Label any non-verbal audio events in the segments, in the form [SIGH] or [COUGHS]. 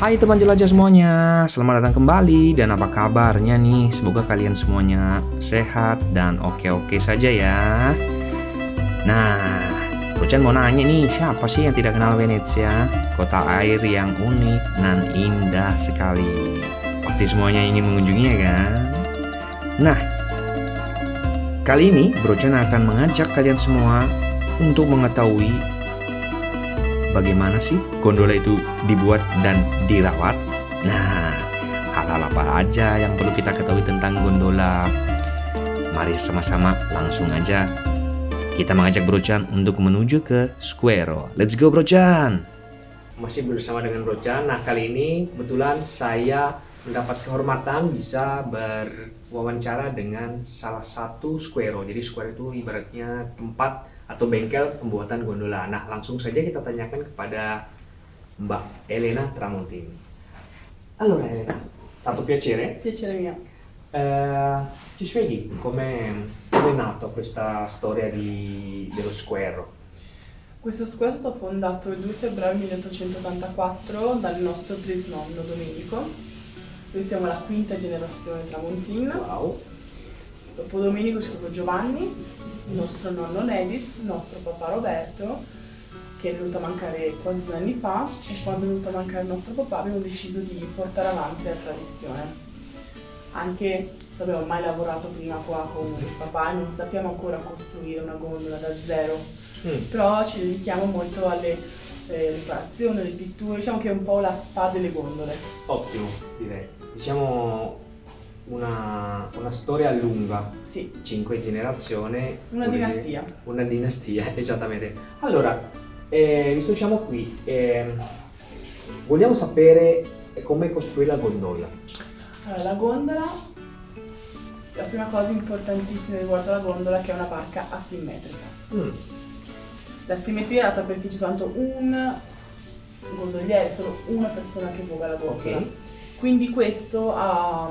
Hai teman jelajah semuanya, selamat datang kembali dan apa kabarnya nih? Semoga kalian semuanya sehat dan oke-oke saja ya. Nah, Ruchan mau nanya nih, siapa sih yang tidak kenal Venezia? Kota air yang unik dan indah sekali. Pasti semuanya ingin mengunjunginya kan? Nah, kali ini Brochan akan mengajak kalian semua untuk mengetahui bagaimana sih gondola itu dibuat dan dirawat? Nah, hal-hal apa aja yang perlu kita ketahui tentang gondola? Mari sama-sama langsung aja kita mengajak Brochan untuk menuju ke Square. Let's go Brochan! Masih bersama dengan Brochan. Nah, kali ini kebetulan saya mendapat kehormatan bisa berwawancara dengan salah satu Square. Jadi Square itu ibaratnya tempat atau bengkel pembuatan gondola. Nah, langsung saja kita tanyakan kepada Mbak Elena Tramontini. Allora Elena, stato piacere. Piacere mio. Eh, ci spieghi come è nata questa storia di, dello Square? Questo square è stato fondato il 2 febbraio 1884 dal nostro trisnonno Domenico. Noi siamo la quinta generazione Tramontina. Wow. Dopo Domenico c'è stato Giovanni, il nostro nonno Nedis, il nostro papà Roberto, che è venuto a mancare quasi due anni fa e quando è venuto a mancare il nostro papà abbiamo deciso di portare avanti la tradizione. Anche se abbiamo mai lavorato prima qua con il papà e non sappiamo ancora costruire una gondola da zero, Mm. però ci dedichiamo molto alle eh, riparazioni, alle pitture, diciamo che è un po' la spa delle gondole. Ottimo, direi. Diciamo una, una storia lunga, Sì, cinque generazioni. una dire- dinastia. Una dinastia, [LAUGHS] esattamente. Allora, eh, visto che siamo qui, ehm, vogliamo sapere come costruire la gondola. Allora, la gondola, la prima cosa importantissima riguardo alla gondola è che è una barca asimmetrica. Mm, La simmetria è data perché c'è soltanto un gondoliere, solo una persona che voga la gondola. Ok. Quindi questo ha,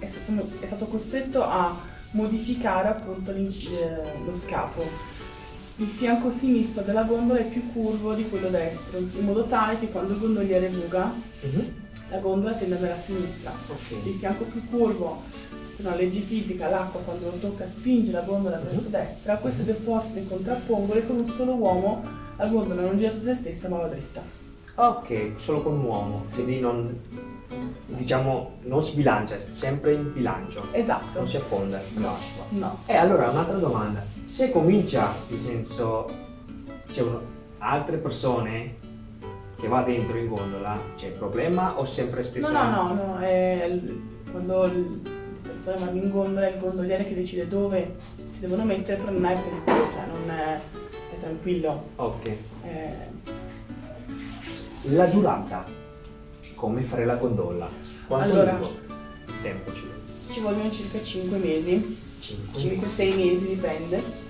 è, stato, è stato costretto a modificare appunto eh, lo scafo. Il fianco sinistro della gondola è più curvo di quello destro, in modo tale che quando il gondoliere voga, mhm, la gondola tende ad andare a sinistra. ok. Il fianco più curvo, per una legge fisica, l'acqua quando lo tocca spinge la gondola verso Mhm. destra, queste due forze si contrappongono e con un solo uomo la gondola non gira su se stessa ma va dritta. Ok, solo con un uomo, quindi non, diciamo, non sbilancia, sempre in bilancio, Esatto. non si affonda l'acqua. No. E allora un'altra domanda, se comincia, nel senso, c'è altre persone che va dentro in gondola, c'è problema o sempre No, stessa? no, no, no, è il- quando il- le persone vanno in gondola è il gondoliere che decide dove si devono mettere, però non è pericoloso, cioè non è, è tranquillo. Ok. è- La durata, come fare la gondola? Quanto Allora. tempo ci vuole? ci vogliono circa 5 mesi, Cinque 5-6 mesi dipende.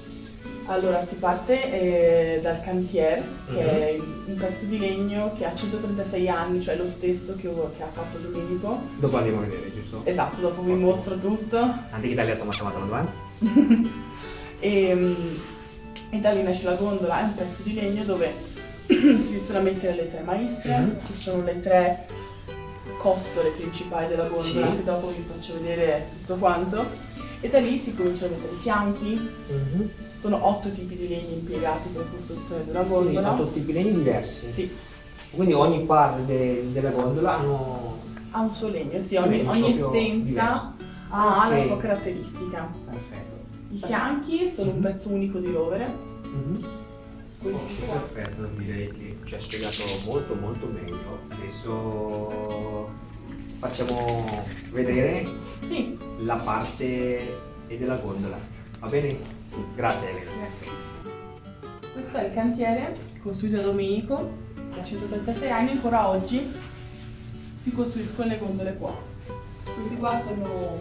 Allora si parte eh, dal cantier, che Mhm. è un pezzo di legno che ha 136 anni, cioè lo stesso che, che ha fatto Domenico. Dopo andiamo a vedere, giusto? Esatto, dopo vi mostro tutto. Nanti kita lihat sama-sama teman-teman. E, mm, e da lì nasce la gondola, è un pezzo di legno dove [COUGHS] mettere le tre maestre, Mhm. che sono le tre costole principali della gondola, Sì. che dopo vi faccio vedere tutto quanto. E da lì si cominciano a mettere i fianchi, sono otto tipi di legni impiegati per la costruzione di una Quindi gondola. otto tipi di legni diversi. Sì, Quindi ogni parte de- della gondola hanno... ha un suo legno, sì, ogni, ogni essenza ha la Ok. sua caratteristica. Perfetto. I fianchi sono un pezzo unico di rovere, Mhm. qua. perfetto, direi che ci ha spiegato molto molto meglio. Adesso facciamo vedere Sì, la parte della gondola. Va bene? Grazie Elena. Questo è il cantiere costruito da Domenico, ha 136 anni, ancora oggi si costruiscono le gondole qua. Questi qua sono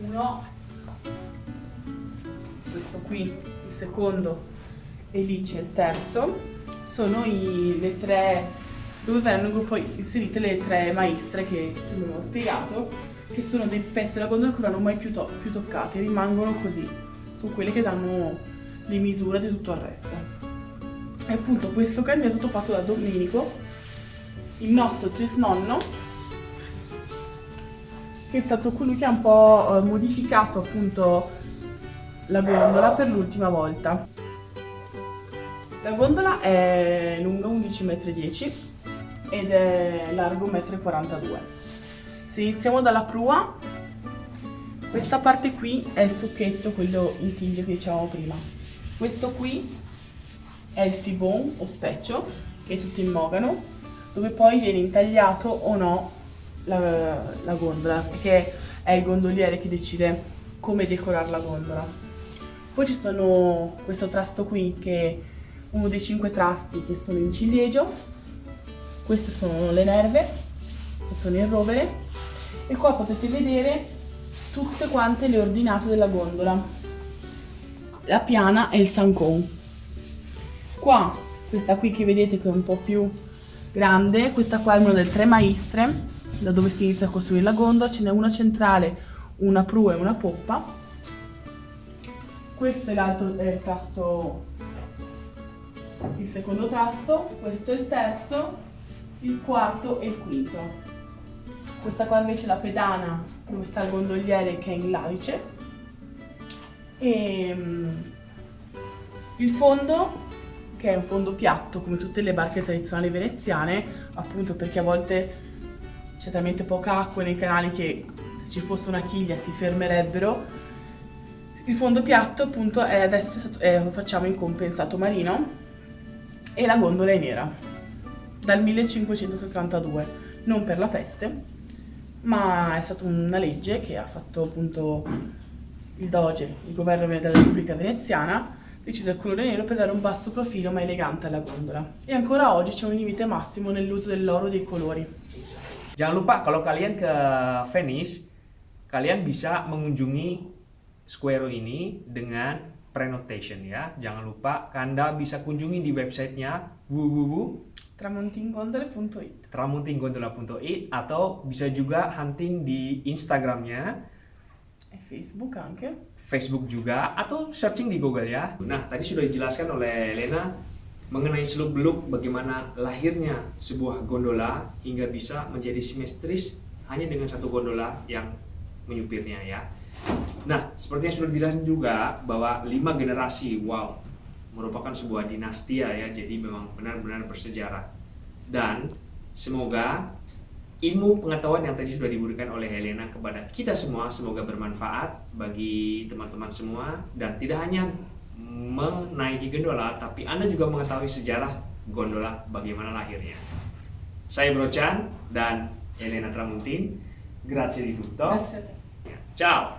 uno, questo qui, il secondo e lì c'è il terzo. Sono i- le tre, dove verranno gruppo inserite le tre maestre che abbiamo spiegato, che sono dei pezzi della gondola che non vanno mai più, to- più toccati, rimangono così, sono quelle che danno le misure di tutto il resto. E appunto questo cantiere è stato fatto da Domenico il nostro trisnonno, che è stato colui che ha un po' eh, modificato appunto la gondola per l'ultima volta. La gondola è lunga 11,10 m ed è largo 1,42 m. Se iniziamo dalla prua, questa parte qui è il succhetto, quello in tiglio che dicevamo prima. Questo qui è il fibon o specchio, che è tutto in mogano, dove poi viene intagliato o no la, la gondola, perché è il gondoliere che decide come decorare la gondola. Poi ci sono questo trasto qui che uno dei cinque trasti che sono in ciliegio, queste sono le nerve, che sono il rovere, e qua potete vedere tutte quante le ordinate della gondola. La piana e il sancon. Qua, questa qui che vedete che è un po' più grande, questa qua è una delle tre maestre, da dove si inizia a costruire la gondola, ce n'è una centrale, una prua e una poppa. Questo è l'altro è tasto, il secondo tasto, questo è il terzo, il quarto e il quinto. Questa qua invece è la pedana dove sta il gondoliere che è in lalice. E mm, il fondo che è un fondo piatto come tutte le barche tradizionali veneziane, appunto perché a volte c'è talmente poca acqua nei canali che se ci fosse una chiglia si fermerebbero. Il fondo piatto appunto è adesso è è, lo facciamo in compensato marino e la gondola è nera dal 1562, non per la peste, ma è stata una legge che ha fatto appunto il Doge, il governo della Repubblica Veneziana, deciso il colore nero per dare un basso profilo ma elegante alla gondola. E ancora oggi c'è un limite massimo nell'uso dell'oro dei colori. Jangan lupa kalau kalian ke Venice, kalian bisa mengunjungi Square ini dengan prenotation ya. Jangan lupa Anda bisa kunjungi di websitenya www tramontinggondola.it atau bisa juga hunting di Instagramnya e Facebook anche. Facebook juga atau searching di Google ya. Nah, tadi sudah dijelaskan oleh Lena mengenai seluk-beluk bagaimana lahirnya sebuah gondola hingga bisa menjadi simetris hanya dengan satu gondola yang menyupirnya ya. Nah, seperti yang sudah dijelaskan juga bahwa lima generasi, wow, merupakan sebuah dinastia ya, jadi memang benar-benar bersejarah. Dan semoga ilmu pengetahuan yang tadi sudah diberikan oleh Helena kepada kita semua semoga bermanfaat bagi teman-teman semua dan tidak hanya menaiki gondola tapi Anda juga mengetahui sejarah gondola bagaimana lahirnya. Saya Brochan dan Helena Tramuntin. Grazie di tutto. Grazie a te. Ciao.